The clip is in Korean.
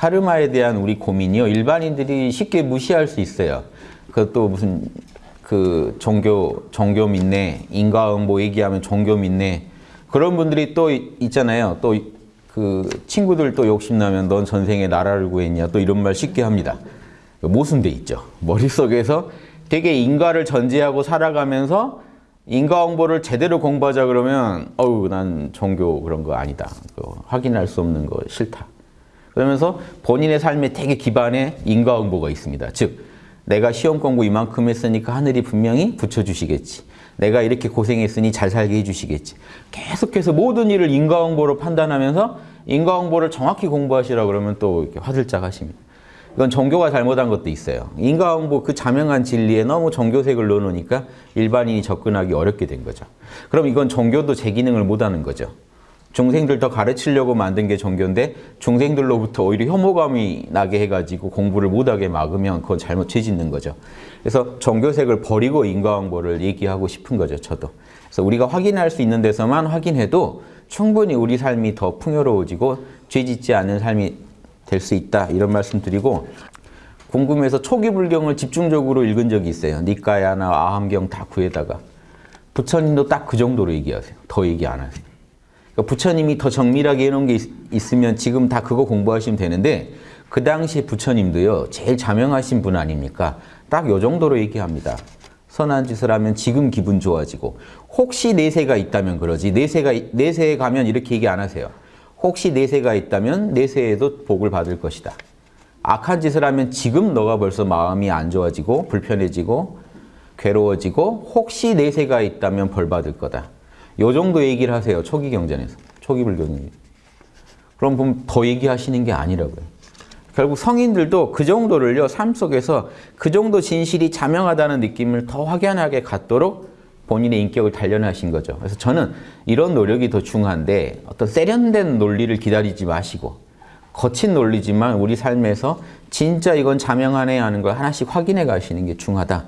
카르마에 대한 우리 고민이요. 일반인들이 쉽게 무시할 수 있어요. 그것도 무슨 그 종교 종교 믿네 인과응보 얘기하면 종교 믿네 그런 분들이 또 있잖아요. 또 그 친구들 또 욕심나면 넌 전생에 나라를 구했냐 또 이런 말 쉽게 합니다. 모순돼 있죠. 머릿속에서 되게 인과를 전제하고 살아가면서 인과 홍보를 제대로 공부하자 그러면 어우 난 종교 그런 거 아니다. 확인할 수 없는 거 싫다. 그러면서 본인의 삶에 되게 기반에 인과 응보가 있습니다. 즉 내가 시험 공부 이만큼 했으니까 하늘이 분명히 붙여주시겠지. 내가 이렇게 고생했으니 잘 살게 해주시겠지. 계속해서 모든 일을 인과응보로 판단하면서 인과응보를 정확히 공부하시라 그러면 또 이렇게 화들짝 하십니다. 이건 종교가 잘못한 것도 있어요. 인과응보 그 자명한 진리에 너무 종교색을 넣어놓으니까 일반인이 접근하기 어렵게 된 거죠. 그럼 이건 종교도 제 기능을 못하는 거죠. 중생들 더 가르치려고 만든 게 종교인데 중생들로부터 오히려 혐오감이 나게 해가지고 공부를 못하게 막으면 그건 잘못 죄짓는 거죠. 그래서 종교색을 버리고 인과응보를 얘기하고 싶은 거죠. 저도. 그래서 우리가 확인할 수 있는 데서만 확인해도 충분히 우리 삶이 더 풍요로워지고 죄짓지 않은 삶이 될 수 있다 이런 말씀 드리고 궁금해서 초기 불경을 집중적으로 읽은 적이 있어요. 니까야나 아함경 다 구해다가 부처님도 딱 그 정도로 얘기하세요. 더 얘기 안 하세요. 그러니까 부처님이 더 정밀하게 해놓은 게 있, 으면 지금 다 그거 공부하시면 되는데 그 당시에 부처님도요 제일 자명하신 분 아닙니까? 딱 요 정도로 얘기합니다. 선한 짓을 하면 지금 기분 좋아지고 혹시 내세가 있다면 그러지 내세가 내세에 가면 이렇게 얘기 안 하세요. 혹시 내세가 있다면 내세에도 복을 받을 것이다. 악한 짓을 하면 지금 너가 벌써 마음이 안 좋아지고 불편해지고 괴로워지고 혹시 내세가 있다면 벌 받을 거다. 요 정도 얘기를 하세요. 초기 경전에서. 초기 불경이. 그럼 더 얘기하시는 게 아니라고요. 결국 성인들도 그 정도를요. 삶 속에서 그 정도 진실이 자명하다는 느낌을 더 확연하게 갖도록 본인의 인격을 단련하신 거죠. 그래서 저는 이런 노력이 더 중요한데 어떤 세련된 논리를 기다리지 마시고 거친 논리지만 우리 삶에서 진짜 이건 자명하네 하는 걸 하나씩 확인해 가시는 게 중요하다.